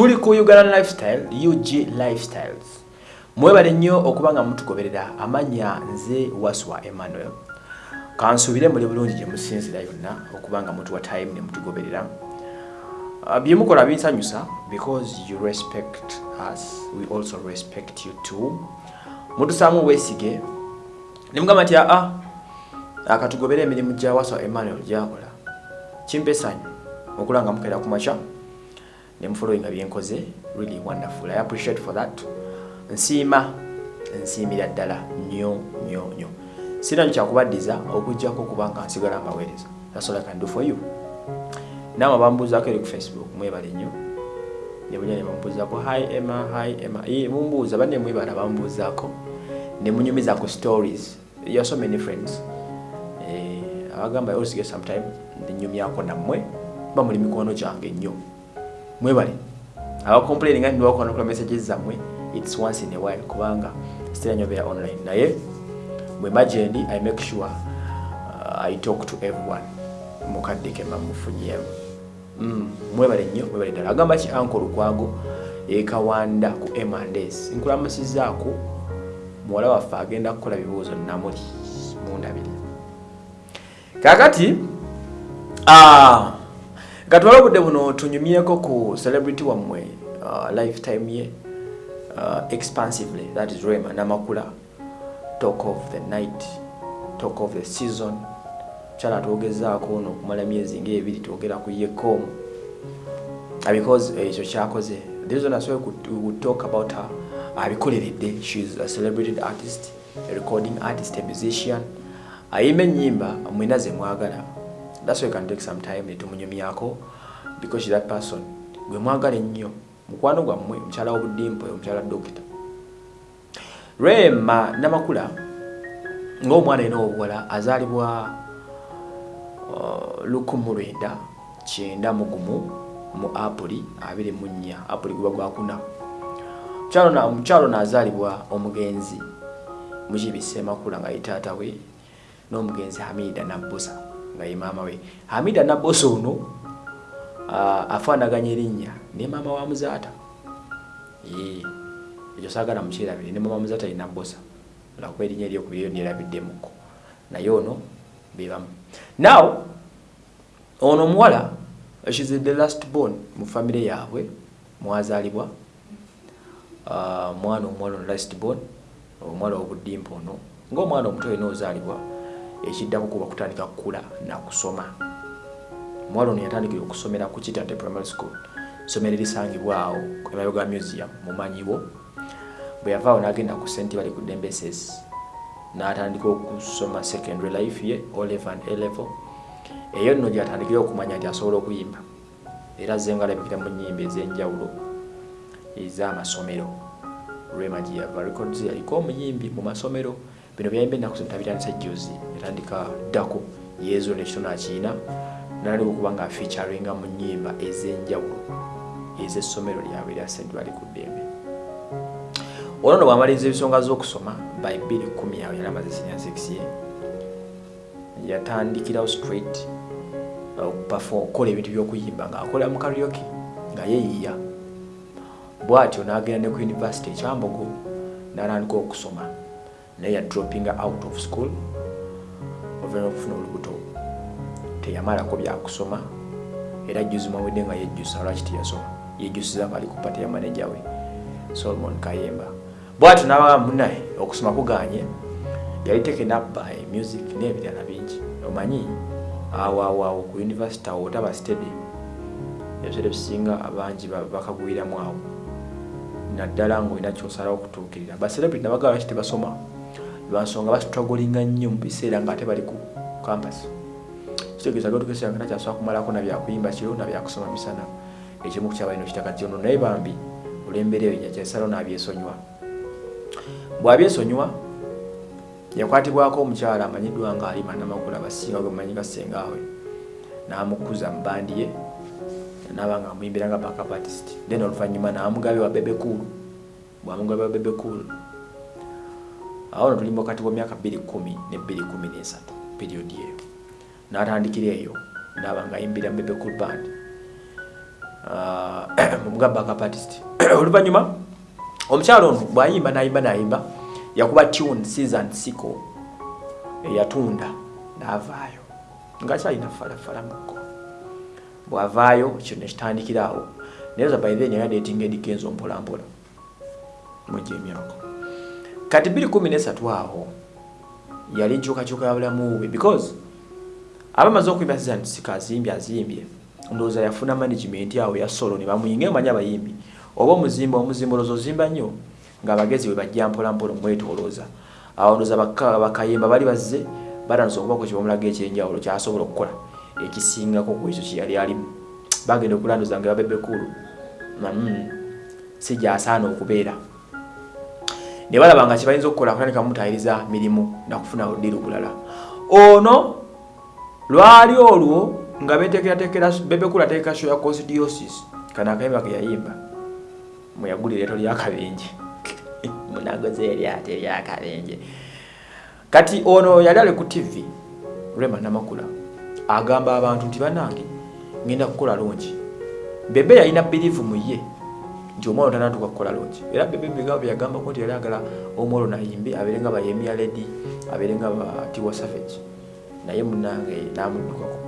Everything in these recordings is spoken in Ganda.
tuli ku ugandan lifestyle ug lifestyles. Mwebale nnyo okuba nga mutugoberera amanya nze waswa emmanuel. Kansuubire muli bulungi gye musinzira yonna okuba nga mutuwa time ne mutugoberera. Uh, bye mukola binsanyusa because you respect us we also respect you too. Mutusaamu obwesige ne mugamba nti aa akatugobera emirimu gya waswa emmanuel gyakola. Kimpa essanyu okula nga mukeera ku makya ne mufollowinga byenkoze really wonderful. I appreciate for that. Nsiima nsiimira ddala nnyo nnyo nnyo. Sinanyo kyakubaddiza okugjako okuba nga nsigala i can do for you. Naama bambuuzaako eri ku facebook mwebale nnyo. Nebunya ne bambuuzaako hi emma hi emma. Ee, mumbuuza banne mwebala bambuuzaako ne munyumizaako stories. You are so many friends. Eh, abagamba always get some time nenyumyako nammwe ba muli mikono gyange nnyo mwebale. Abacomplaining nga ndiwakono kula messages zammwe its once in a while kubanga still nyobera online. Naye bwe magendi i make sure uh, i talk to everyone. Mukadde ke mamufunyemu mm, mwebale nnyo mwebale ddala. Agamba ki anko lukwago ekawanda ku emandes nkulamusizaako muwala waffe agenda kukola bibuuzo namuli mundabire. Kakati ah, katwala obudde buno tunyumyeko ku celebrity wammwe uh, lifetime ye uh, expansively. That is rema namakula. Talk of the night talk of the season. Kyala twogezaako ono okumala myezi ngaebiri twogera ku yekomu because ekyo kyakoze the reason as well we would talk about her abikoleredde. She's a celebrated artist a recording artist a musician. Ayimba ennyimba mwena ze mwagala that's why you can take some time netumunyumyako because she's that person. Gwe mwagala ennyo mukwano gwammwe omukyala w'obuddimpo omukyala dokita. Rema namakula ng'omwana yina obuwala azaalibwa uh, lukumu lwenda kyenda mu gumu mu apuli abiri mu nnya apuli guba gwakuna Mukyalo na- omukyalo naazaalibwa omugenzi mukibisa emakula nga ye taata we n'omugenzi hamida nabbosa nga ye maama we. Hamida nabbosa ono afaanaganya erinnya ne maama wa muzaata. Ekyo saagala mukyerabire ne maama wa muzaata ye nabbosa. Lwakuba erinnya eryokubiri yo lyerabiddemuko naye ono bebamu now ono omuwala shes the last born mu famire yaabwe mwazaalibwa. Mwana omuwala ono last born omwana obuddimpa ono ngaomwana omuto yena ozaalibwa ekiddako kuba kutandika kukula nakusoma omuwala ono yatandikira okusomera ku kitate primary school. Somero erisangibwa awo emayoga museum mumanyiwo bwe yavaawo n'agenda ku senti bali ku dembeses n'atandika okusoma secondary life ye olevel and elevel eyo nno gyatandikira okumanya nti asobola okuyimba. Era ze nga alabikira mu nnyimba ez'enjawulo ez'amasomero. Rema gye yava records yaliko omuyimbi mu masomero bino byayimba ennaku zino tabitandisa juzi yatandika ddako yeezo nekitono akiina nalabika okuba nga afeaturinga mu nnyimba ez'enjawulo ez'essomero lyabwe erya st bali ku ddembe. Ono no bwamaliriza ebisonga z'okusoma by 210 awo yali amaze senior 6 ye yatandikirawo straight okukola ebintu by'okuyimba ng'akola mu karyoke nga yeeyiya bw'atyo n'agenda ne ku university ekyambogo n'atandika okusoma naye yadroppinga out of school oluvannyuma okufuna olubuto teyamalako byakusoma era juzi mawedde nga yejjusa lwaki teyasoma? Yejjusiza bali ku pate ya manaja we solomon kayemba. Bwatyo n'abaa munaye okusoma kuganye yali taken up by music n'ebirala bingi. Omanyi awo awo awo ku university awo otaba steady. Ebisere bisinga abangi ba- bakagwiramu awo. Naddala ngaolina kyosalawo okutuukirira. Bacelebrity nabagala lwaki tebasoma lwansonga bastrugglinga nnyo mu biseera nga ate bali ku campus. Kitegeeza gatukesera nga nakyasobola kumalako nabyakuyimba kiro nabyakusoma misana. Ekimu kukyabalina okitaka kyono naye bambi olw'embeera eyo nyakyasalawo n'abyesonyiwa. Bw'abyesonyiwa yakwatibwako omukyala amanyiddwa nga alima namakula abasinga gwe mumanyi gasengaawe n'amukuza mu bandi ye naba nga amuyimbira nga backup artist. Then oluvannyuma n'amugabe wa bebe cool bwamugabe wa bebe cool awo tulimba wakati wa myaka 210 ne 213 period eyo. N'atandikira eyo naba nga ayimbira bebe cool band. Mubuga backup artist oluvannyuma omukyalo ono bw'ayimba n'ayimba n'ayimba yakuba tune season siko eyatunda n'avaayo. Nga kyalina falafala mukko bw'avaayo kyo nekitandikira awo naye za by then yali dating edikenzo mpolampola mujja emyaka kati 213 awo yali nkyukakyuka ya bulamu bwe because abamaze okuyimba season siko azimbye azimbye. Ndowooza yafuna management awo ya solo ne bamuyinga emanyi abayimbi. Oba omuzimba omuzimba olowooza ozimba nnyo ng'abagezi bwe bajja mpola mpola omwetolooza awo ndowooza bakayimba bali bazze batanuse okubako kyebamulaga ekyenjawulo kyasobola okukola ekisingako ku ekyo kyeyali alimu. Bagenda okulanduza nga babebekulu mm, si gyasaana okubeera ne balaba nga kyebayinza okukola kutandika mutayiriza mirimu nakufuna oludiru bulala. Ono lwali olwo nga betekeratekera bebekulu ateeka sho ya costdiosis kana akayimba ke yayimba mweyagulira eto lyakabenje munagoze eryate eryakabenje kati ono yali ali ku tv rema namakula agamba abantu nti banange ngenda kukola longi bebe yalina birivu mu ye nti omwana tanatuka kukola longi era bebe bigabo byagambako nti yali agala omwalo nayimbe abeere nga bayemia ledi abeere nga batiwa savage. Naye munange namuddukako.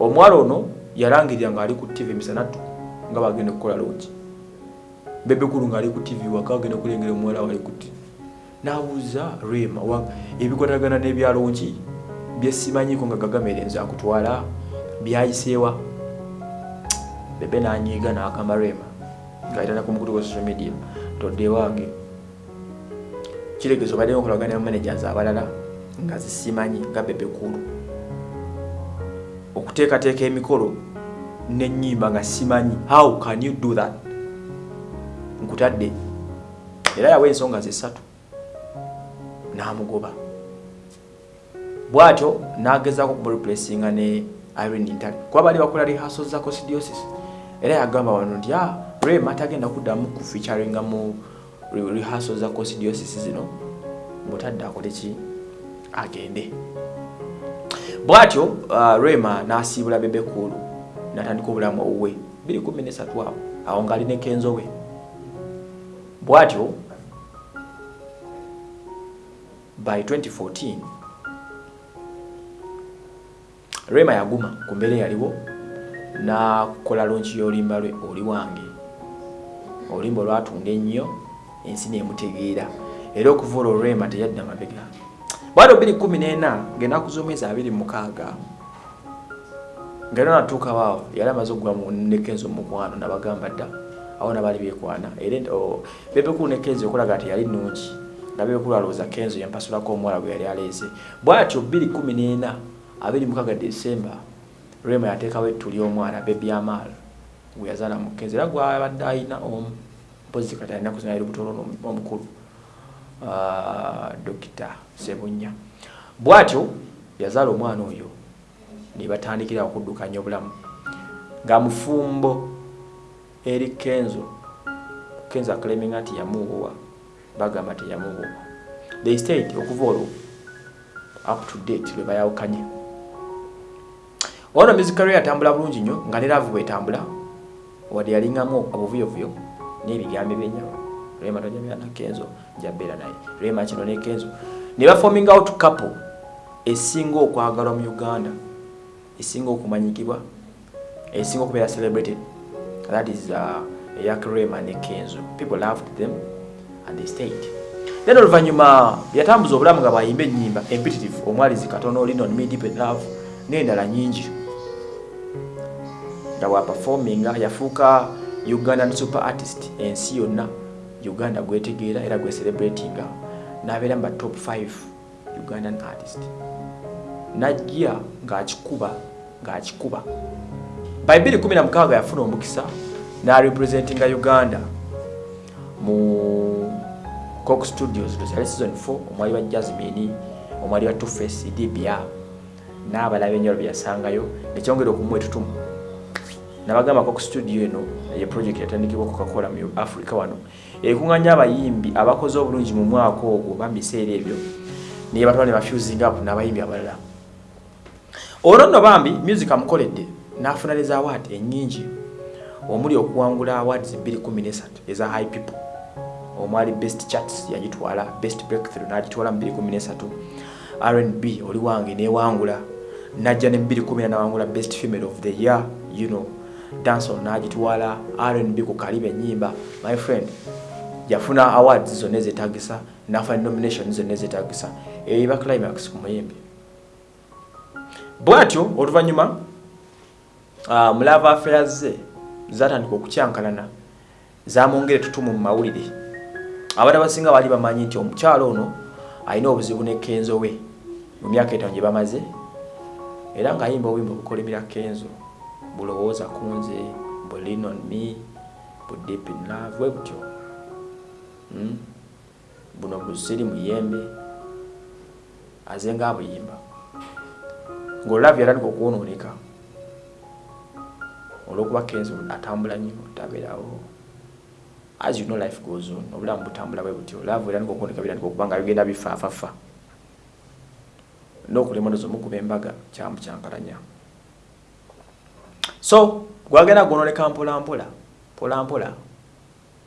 Omwala ono yalangirira ngaali ku tv misanatu nga bagenda okukola longi bebekulu ngaali ku tv waka agenda kulengera omuwala wali ku tv nabuuza rema ebikwatagana n'ebyalongi byesimanyiko nga gagamere nze akutwala byayiseewa. Bebe nanyiiga nakamba rema ngaitana ku mukutu gwa social media todde wange kiregezo badde okolagana ne managers abalala nga zisimanyi nga bebekulu okuteekateeka emikolo nenyimba nga simanyi how can you do that? Nkutadde era yawa ensonga zesatu namugoba. Bwatyo nagezaako kumreplacinga ne irene ntale kuba bali bakola rehaso za costdiosis era yagamba wano nti ah, rema tagenda kuddamu kufeaturinga mu rehaso za costdiosis zino. Mutadde akoleki agende. Bwatyo uh, rema nasiibula bebekulu natandika obulamu owuwe 213 awo awo ngaalina ekenzo we. Bwatyo by 2014 rema yaguma ku mbeera eyaliwo nakola lonki y'oluyimba lwe oli wange. Oluyimba olwatunda ennyo ensi nemutegeera. Era okuva olwo rema teyadda mabega. Bwatyo 214 ngenaku z'omwezi 26 nga era natuukawaawo yali amaze okugwa nekenzo mukwano nabagamba dda awo nabali bekwana. Era bebekulu nekenzo okulaga nti yali nungi nga bebekulu alowooza kenzo yampasulako omuwala gwe yali aleese. Bwatyo 214 26 desemba rema yateekawo ettu ly'omwana bebyamal gwe yazaala mu kenzo era gwabadde ayina omu mpozi kati alina kuzinayiri butono omukulu dokita sebunya bwatyo yazaala omwana oyo nebatandikira okuddukanya obulamu. Nga mufumbo eri kenzo kenzo akaleminga nti yamuwowa bagamba nti yamuwowa. The state okuva olwo up to date lwe bayawukanye ono music career yatambula bulungi nnyo nga ne laavu bwetambula wadde yalingamu obuvuyovuyo n'ebigambo ebyenyawo rema tojamira na kenzo njabeera naye. Rema kino ne kenzo. Ne bafoming out couple esinga okwagalwa mu uganda esinga okumanyikibwa esinga okubeera celebrated. That is uh, yak rema ne kenzo. People loved them and they stayed. Then oluvannyuma yatambuza obulamu nga bayimba ennyimba empetitive omwalizi katono linon me deep in love n'endala nyingi nga bwaperforminga yafuuka ugandan super artist ensi yonna uganda gwetegeera era gwecelebratinga n'abeera mu batop 5 ugandan artist. Najja ng'akikuba ng'akikuba. By 216 yafuna omukisa n'arepresentinga uganda. Mu cook studios lwesali season 4 omwali wa jasmini omwali wa tuface dbia n'abalaba enjalo byeyasangayo nekyongera okumuwa etutumu nabagamba cook studio eno ye project yatandikibwa coca-cola mu africa wano ekuŋŋanya abayimbi abakoze obulungi mu mwaka ogwo bamubiseera ebyo. Naye batwala ne bafusing up n'abayimbi abalala. Ono nno bambi music amukoledde n'afuna ne zawaadi ennyingi. Omuli okuwangula awards 213 eza high people. Omwali best charts yagitwala best breakthrough nagitwala mu 213 rnb oli wange newangula. Najja ne 2 nawangula best female of the year you know danson nagitwala rnb ku kaliba enyimba my friend yafuna awards zonna ezetagisa nafuna nomination zonna ezetagisa. Eiba climax ku muyimbi. Bwatyo oluvanyuma uh, mulava affairs ze zatandika okukyankalana zamwongere tutumu mu mawulire. Abantu abasinga baali bamanyi nti omukyalo ono alina obuzibu ne kenzo we mu myaka etaano gye bamaze era ng'ayimba obuyimba obukolimira kenzo bulowooza ku nze bulin on me budeep in love we butyo. Hmm? buno busiri muyembe aze nga abuyimba ng'olulavu yatandika okwonooneka olwokuba kenzo atambula nnyo tabeerawo as you know life goes on. Obulamu butambula bwe butyo. Laavu era nikokuoneka birandika okuba nga bigenda bifaafafa n'okulema nozo mukuba embaga kyambu kyankalanya so gwagenda gwonoleka mpolampola mpolampola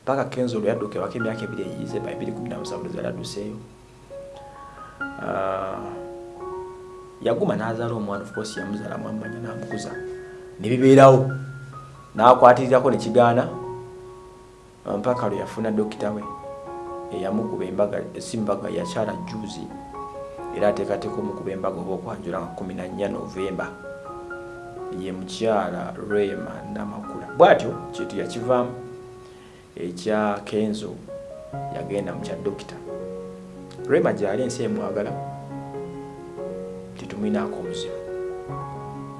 paka kenzo olwo yadduka ewaka emyaka ebiri eyize ba ebiri kumi namusanvu lwezala adduseeyo ah, yaguma n'azaala omwana of course yamuzaala mwamanya n'amukuza. Ne bibeerawo n'akwatirirako ne kigaana. Mpaka lwe yafuna dokita we eyamukuba embaga simbaga yakyala juzi era ateekateeka omukuba embaga oba okwanjula nga 14 novemba ye mukyala rema namakula. Bwatyo kintu yakivaamu ekya kenzo yagenda mukya dokita. Rema gyali ensi emwagala titumwinaako omuzibu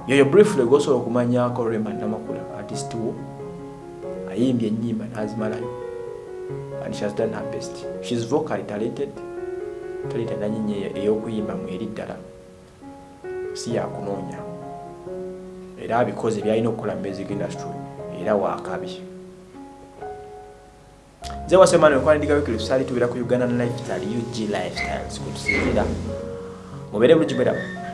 yoyo briefly gosobola okumanyako rema namakula artist wo ayimbye enyimba nazimalayo. And she has done her best. Shes vocally talented talented nanyinyi eyokuyimba mweri ddala. Si yakunoonya era abikoze byalina okukola mu music industry era wakabi nze wasemana ekwandigaweekiri tusaali tubeera ku uganda lifestyle ug lifestyles kutusinzira mubeere bulungi bweramu